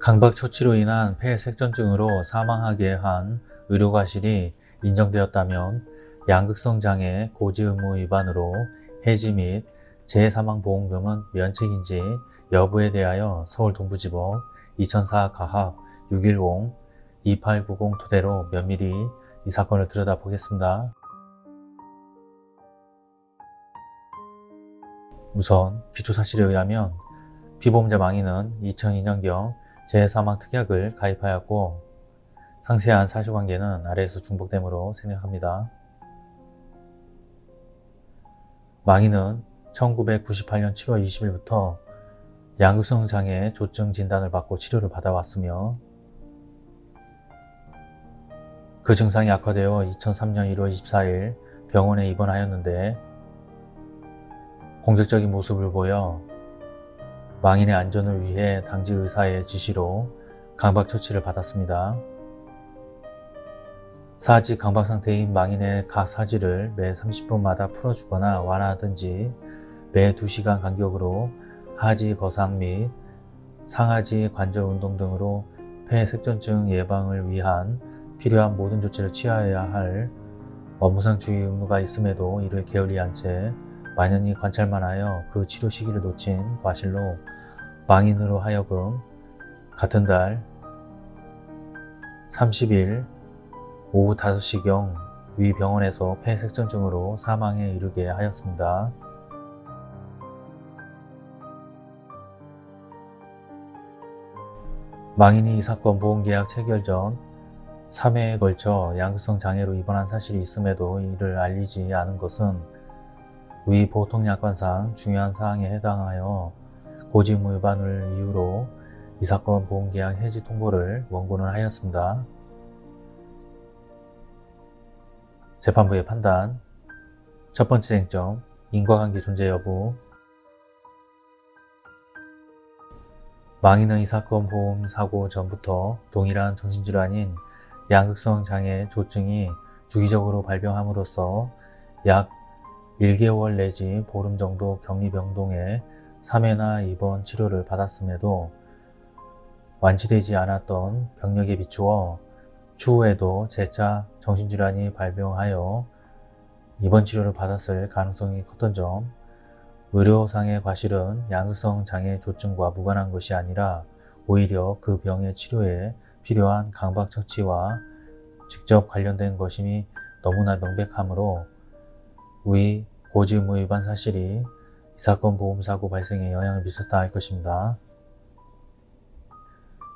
강박 처치로 인한 폐색전증으로 사망하게 한 의료과실이 인정되었다면 양극성 장애 고지 의무 위반으로 해지 및 재사망보험금은 면책인지 여부에 대하여 서울동부지법 2004 가합 610-2890 토대로 면밀히 이 사건을 들여다보겠습니다. 우선 기초사실에 의하면 피보험자 망인은 2002년경 재사망 특약을 가입하였고 상세한 사실관계는 아래에서 중복됨으로 생략합니다. 망인은 1998년 7월 20일부터 양극성 장애 조증 진단을 받고 치료를 받아왔으며 그 증상이 악화되어 2003년 1월 24일 병원에 입원하였는데 공격적인 모습을 보여 망인의 안전을 위해 당직 의사의 지시로 강박 처치를 받았습니다. 사지 강박 상태인 망인의 각 사지를 매 30분마다 풀어주거나 완화하든지 매 2시간 간격으로 하지 거상 및 상하지 관절 운동 등으로 폐색전증 예방을 위한 필요한 모든 조치를 취하여야 할 업무상 주의 의무가 있음에도 이를 게을리한 채 만연히 관찰만 하여 그 치료 시기를 놓친 과실로 망인으로 하여금 같은 달 30일 오후 5시경 위 병원에서 폐색전증으로 사망에 이르게 하였습니다. 망인이 이 사건 보험계약 체결 전 3회에 걸쳐 양극성 장애로 입원한 사실이 있음에도 이를 알리지 않은 것은 위 보통 약관상 중요한 사항에 해당하여 고지의무 위반을 이유로 이 사건 보험계약 해지 통보를 원고는 하였습니다. 재판부의 판단 첫 번째 쟁점 인과관계 존재 여부 망인은 이 사건 보험 사고 전부터 동일한 정신질환인 양극성 장애 조증이 주기적으로 발병함으로써 약 1개월 내지 보름 정도 격리 병동에 3회나 입원 치료를 받았음에도 완치되지 않았던 병력에 비추어 추후에도 재차 정신질환이 발병하여 입원 치료를 받았을 가능성이 컸던 점 의료상의 과실은 양극성 장애 조증과 무관한 것이 아니라 오히려 그 병의 치료에 필요한 강박 처치와 직접 관련된 것임이 너무나 명백하므로 위 고지의무 위반 사실이 이 사건 보험사고 발생에 영향을 미쳤다 할 것입니다.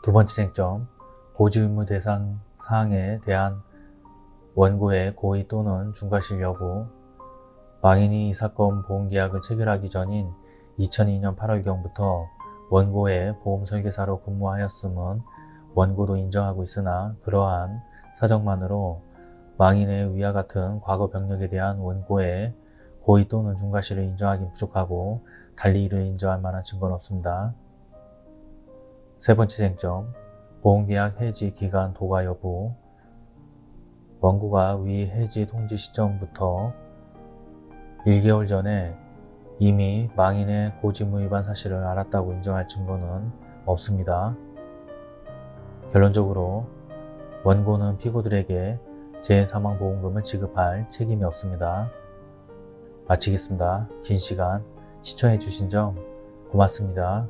두 번째 쟁점, 고지의무 대상 사항에 대한 원고의 고의 또는 중과실 여부 망인이 이 사건 보험계약을 체결하기 전인 2002년 8월경부터 원고의 보험설계사로 근무하였음은 원고도 인정하고 있으나 그러한 사정만으로 망인의 위와 같은 과거 병력에 대한 원고의 고의 또는 중과실을 인정하기 부족하고 달리 이를 인정할 만한 증거는 없습니다. 세 번째 쟁점, 보험계약 해지 기간 도과 여부 원고가 위 해지 통지 시점부터 1개월 전에 이미 망인의 고지무 위반 사실을 알았다고 인정할 증거는 없습니다. 결론적으로 원고는 피고들에게 재사망보험금을 지급할 책임이 없습니다. 마치겠습니다. 긴 시간 시청해 주신 점 고맙습니다.